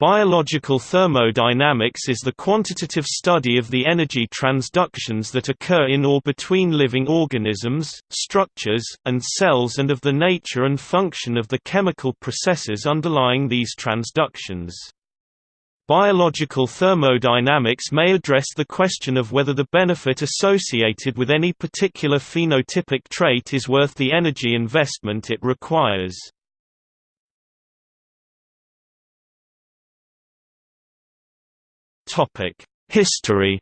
Biological thermodynamics is the quantitative study of the energy transductions that occur in or between living organisms, structures, and cells and of the nature and function of the chemical processes underlying these transductions. Biological thermodynamics may address the question of whether the benefit associated with any particular phenotypic trait is worth the energy investment it requires. History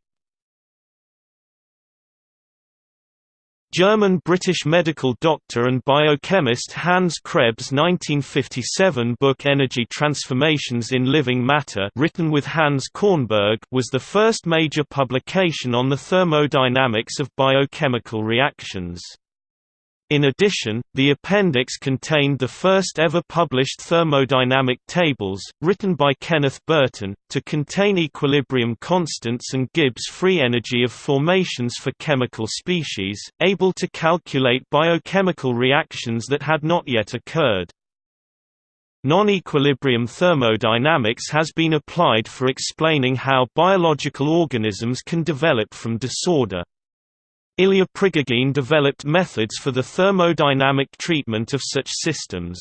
German-British medical doctor and biochemist Hans Krebs' 1957 book Energy Transformations in Living Matter written with Hans Kornberg was the first major publication on the thermodynamics of biochemical reactions. In addition, the appendix contained the first ever published thermodynamic tables, written by Kenneth Burton, to contain equilibrium constants and Gibbs free energy of formations for chemical species, able to calculate biochemical reactions that had not yet occurred. Non-equilibrium thermodynamics has been applied for explaining how biological organisms can develop from disorder. Ilya Prigogine developed methods for the thermodynamic treatment of such systems.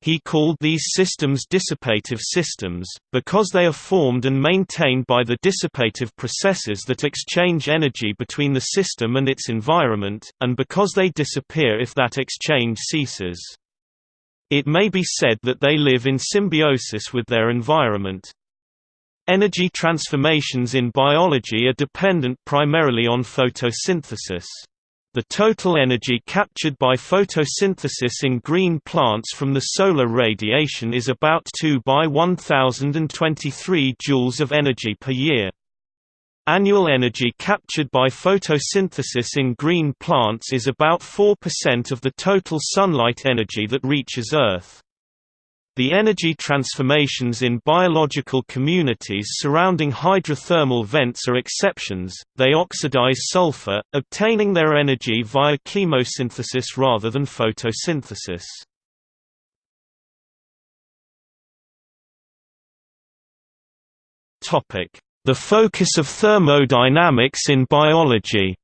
He called these systems dissipative systems, because they are formed and maintained by the dissipative processes that exchange energy between the system and its environment, and because they disappear if that exchange ceases. It may be said that they live in symbiosis with their environment. Energy transformations in biology are dependent primarily on photosynthesis. The total energy captured by photosynthesis in green plants from the solar radiation is about 2 by 1023 joules of energy per year. Annual energy captured by photosynthesis in green plants is about 4% of the total sunlight energy that reaches Earth. The energy transformations in biological communities surrounding hydrothermal vents are exceptions, they oxidize sulfur, obtaining their energy via chemosynthesis rather than photosynthesis. The focus of thermodynamics in biology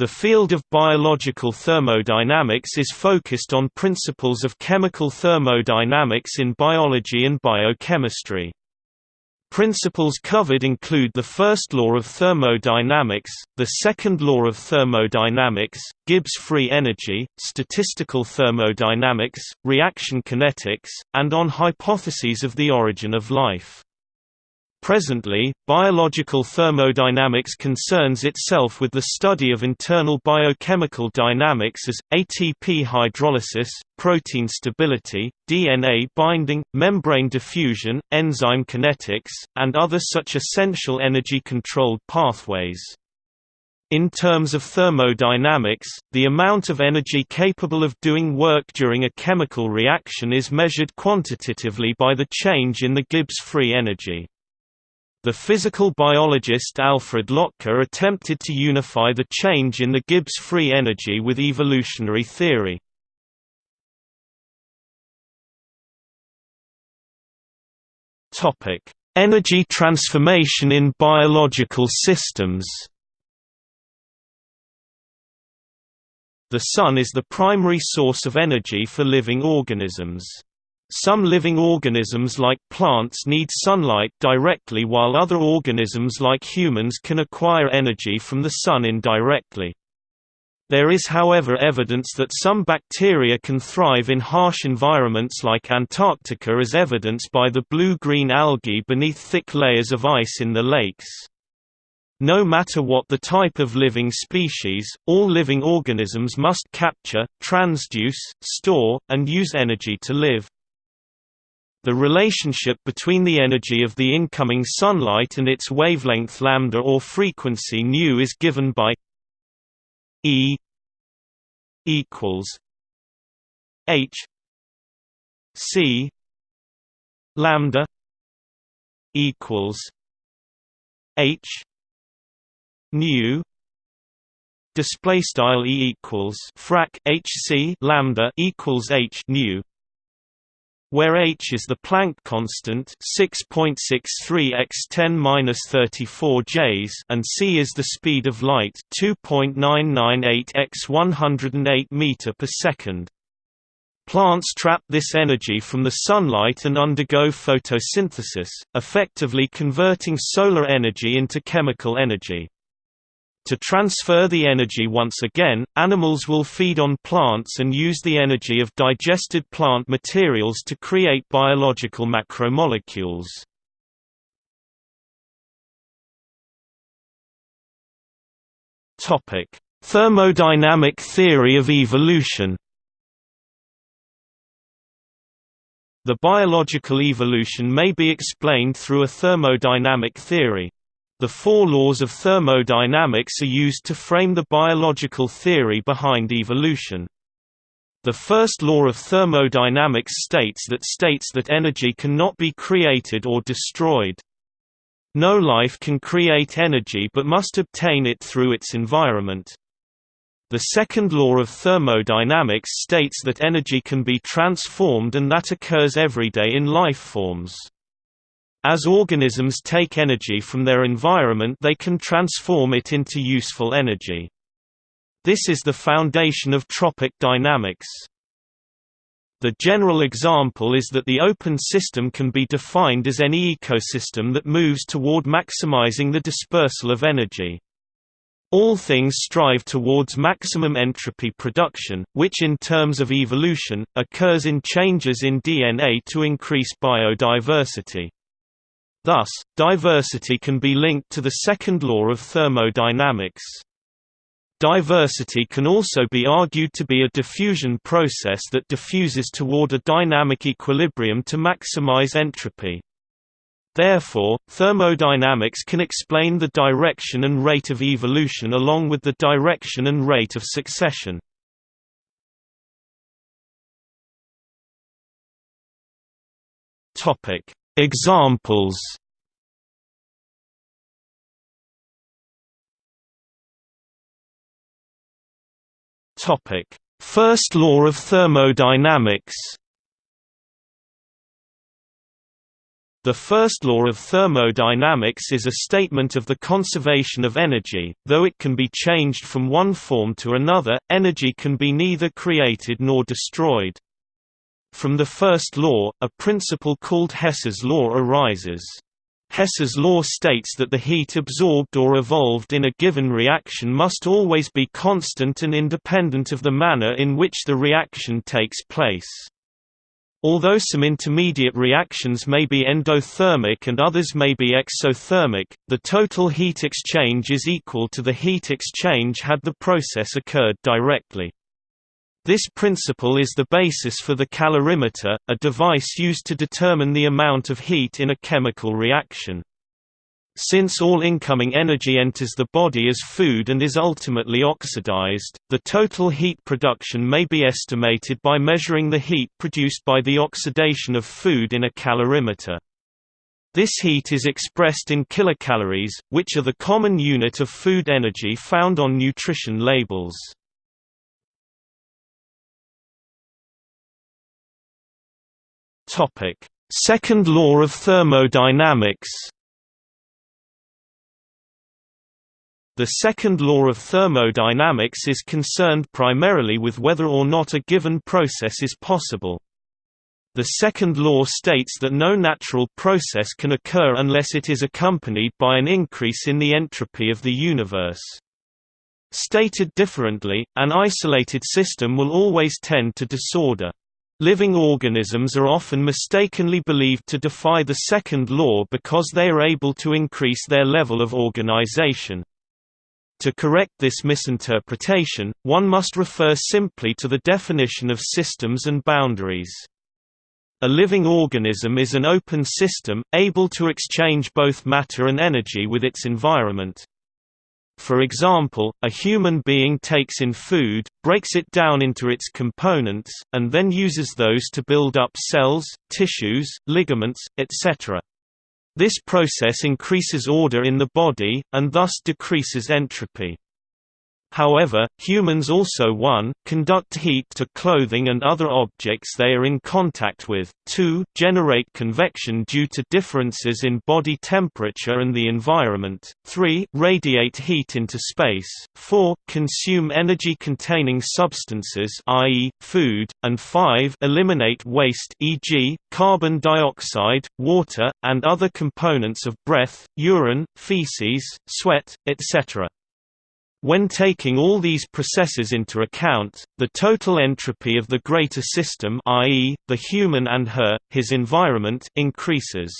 The field of biological thermodynamics is focused on principles of chemical thermodynamics in biology and biochemistry. Principles covered include the first law of thermodynamics, the second law of thermodynamics, Gibbs free energy, statistical thermodynamics, reaction kinetics, and on hypotheses of the origin of life. Presently, biological thermodynamics concerns itself with the study of internal biochemical dynamics as, ATP hydrolysis, protein stability, DNA binding, membrane diffusion, enzyme kinetics, and other such essential energy-controlled pathways. In terms of thermodynamics, the amount of energy capable of doing work during a chemical reaction is measured quantitatively by the change in the Gibbs free energy. The physical biologist Alfred Lotka attempted to unify the change in the Gibbs free energy with evolutionary theory. Energy transformation in biological systems The Sun is the primary source of energy for living organisms. Some living organisms like plants need sunlight directly while other organisms like humans can acquire energy from the sun indirectly. There is however evidence that some bacteria can thrive in harsh environments like Antarctica as evidenced by the blue-green algae beneath thick layers of ice in the lakes. No matter what the type of living species, all living organisms must capture, transduce, store, and use energy to live. The relationship between the energy of the incoming sunlight and its wavelength lambda or frequency nu is given by E equals H C lambda equals H nu display style E equals frac H C lambda equals H nu where h is the Planck constant 6.63 x 10^-34 J and c is the speed of light 2.998 x 108 meter per second. Plants trap this energy from the sunlight and undergo photosynthesis, effectively converting solar energy into chemical energy. To transfer the energy once again, animals will feed on plants and use the energy of digested plant materials to create biological macromolecules. Thermodynamic theory of evolution The biological evolution may be explained through a thermodynamic theory. The four laws of thermodynamics are used to frame the biological theory behind evolution. The first law of thermodynamics states that states that energy cannot be created or destroyed. No life can create energy but must obtain it through its environment. The second law of thermodynamics states that energy can be transformed and that occurs every day in life forms. As organisms take energy from their environment they can transform it into useful energy. This is the foundation of trophic dynamics. The general example is that the open system can be defined as any ecosystem that moves toward maximizing the dispersal of energy. All things strive towards maximum entropy production, which in terms of evolution, occurs in changes in DNA to increase biodiversity. Thus, diversity can be linked to the second law of thermodynamics. Diversity can also be argued to be a diffusion process that diffuses toward a dynamic equilibrium to maximize entropy. Therefore, thermodynamics can explain the direction and rate of evolution along with the direction and rate of succession. Topic: Examples. Topic: First law of thermodynamics. The first law of thermodynamics is a statement of the conservation of energy, though it can be changed from one form to another, energy can be neither created nor destroyed. From the first law, a principle called Hess's law arises. Hess's law states that the heat absorbed or evolved in a given reaction must always be constant and independent of the manner in which the reaction takes place. Although some intermediate reactions may be endothermic and others may be exothermic, the total heat exchange is equal to the heat exchange had the process occurred directly. This principle is the basis for the calorimeter, a device used to determine the amount of heat in a chemical reaction. Since all incoming energy enters the body as food and is ultimately oxidized, the total heat production may be estimated by measuring the heat produced by the oxidation of food in a calorimeter. This heat is expressed in kilocalories, which are the common unit of food energy found on nutrition labels. Second law of thermodynamics The second law of thermodynamics is concerned primarily with whether or not a given process is possible. The second law states that no natural process can occur unless it is accompanied by an increase in the entropy of the universe. Stated differently, an isolated system will always tend to disorder. Living organisms are often mistakenly believed to defy the second law because they are able to increase their level of organization. To correct this misinterpretation, one must refer simply to the definition of systems and boundaries. A living organism is an open system, able to exchange both matter and energy with its environment. For example, a human being takes in food, breaks it down into its components, and then uses those to build up cells, tissues, ligaments, etc. This process increases order in the body, and thus decreases entropy. However, humans also 1, conduct heat to clothing and other objects they are in contact with, 2, generate convection due to differences in body temperature and the environment, 3, radiate heat into space, 4, consume energy-containing substances i.e., food, and 5, eliminate waste e.g., carbon dioxide, water, and other components of breath, urine, feces, sweat, etc. When taking all these processes into account, the total entropy of the greater system i.e., the human and her, his environment increases.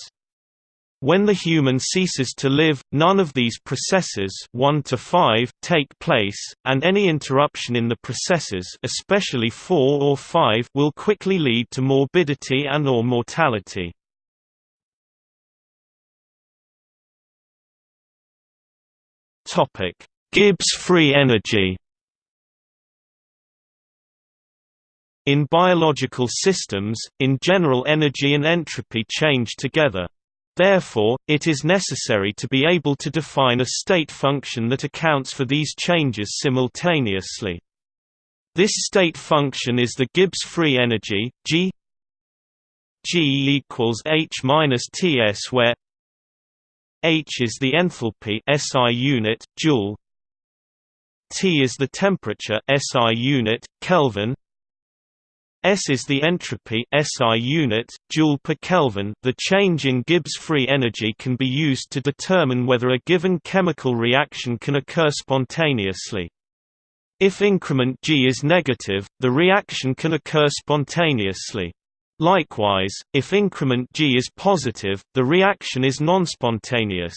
When the human ceases to live, none of these processes 1 to 5 take place, and any interruption in the processes especially 4 or 5 will quickly lead to morbidity and or mortality. Topic Gibbs free energy In biological systems, in general energy and entropy change together. Therefore, it is necessary to be able to define a state function that accounts for these changes simultaneously. This state function is the Gibbs free energy, G G equals H minus Ts where H is the enthalpy SI unit, joule T is the temperature SI unit, Kelvin. S is the entropy SI unit, joule per Kelvin. The change in Gibbs free energy can be used to determine whether a given chemical reaction can occur spontaneously. If increment G is negative, the reaction can occur spontaneously. Likewise, if increment G is positive, the reaction is non-spontaneous.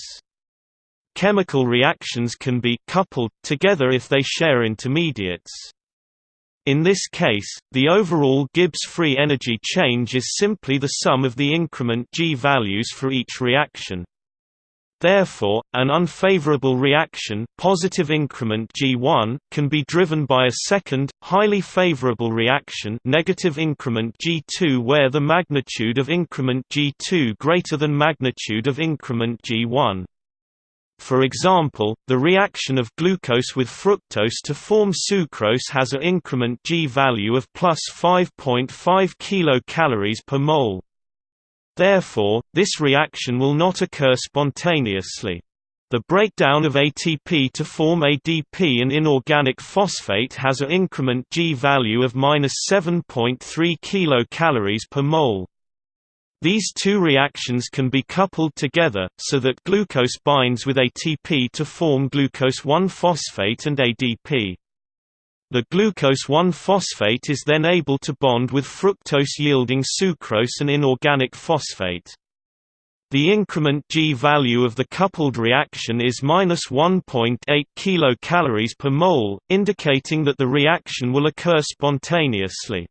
Chemical reactions can be coupled together if they share intermediates. In this case, the overall Gibbs free energy change is simply the sum of the increment G values for each reaction. Therefore, an unfavorable reaction positive increment G1 can be driven by a second, highly favorable reaction negative increment G2 where the magnitude of increment G2 greater than magnitude of increment G1. For example, the reaction of glucose with fructose to form sucrose has an increment G value of plus 5.5 kilocalories per mole. Therefore, this reaction will not occur spontaneously. The breakdown of ATP to form ADP and inorganic phosphate has an increment G value of minus 7.3 kilocalories per mole. These two reactions can be coupled together, so that glucose binds with ATP to form glucose-1-phosphate and ADP. The glucose-1-phosphate is then able to bond with fructose yielding sucrose and inorganic phosphate. The increment G value of the coupled reaction is minus 1.8 kilocalories per mole, indicating that the reaction will occur spontaneously.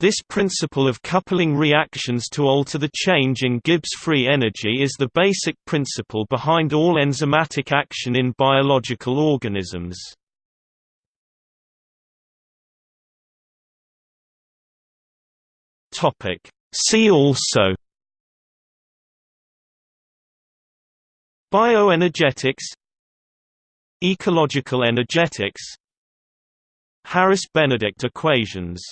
This principle of coupling reactions to alter the change in Gibbs free energy is the basic principle behind all enzymatic action in biological organisms. See also Bioenergetics Ecological energetics Harris-Benedict equations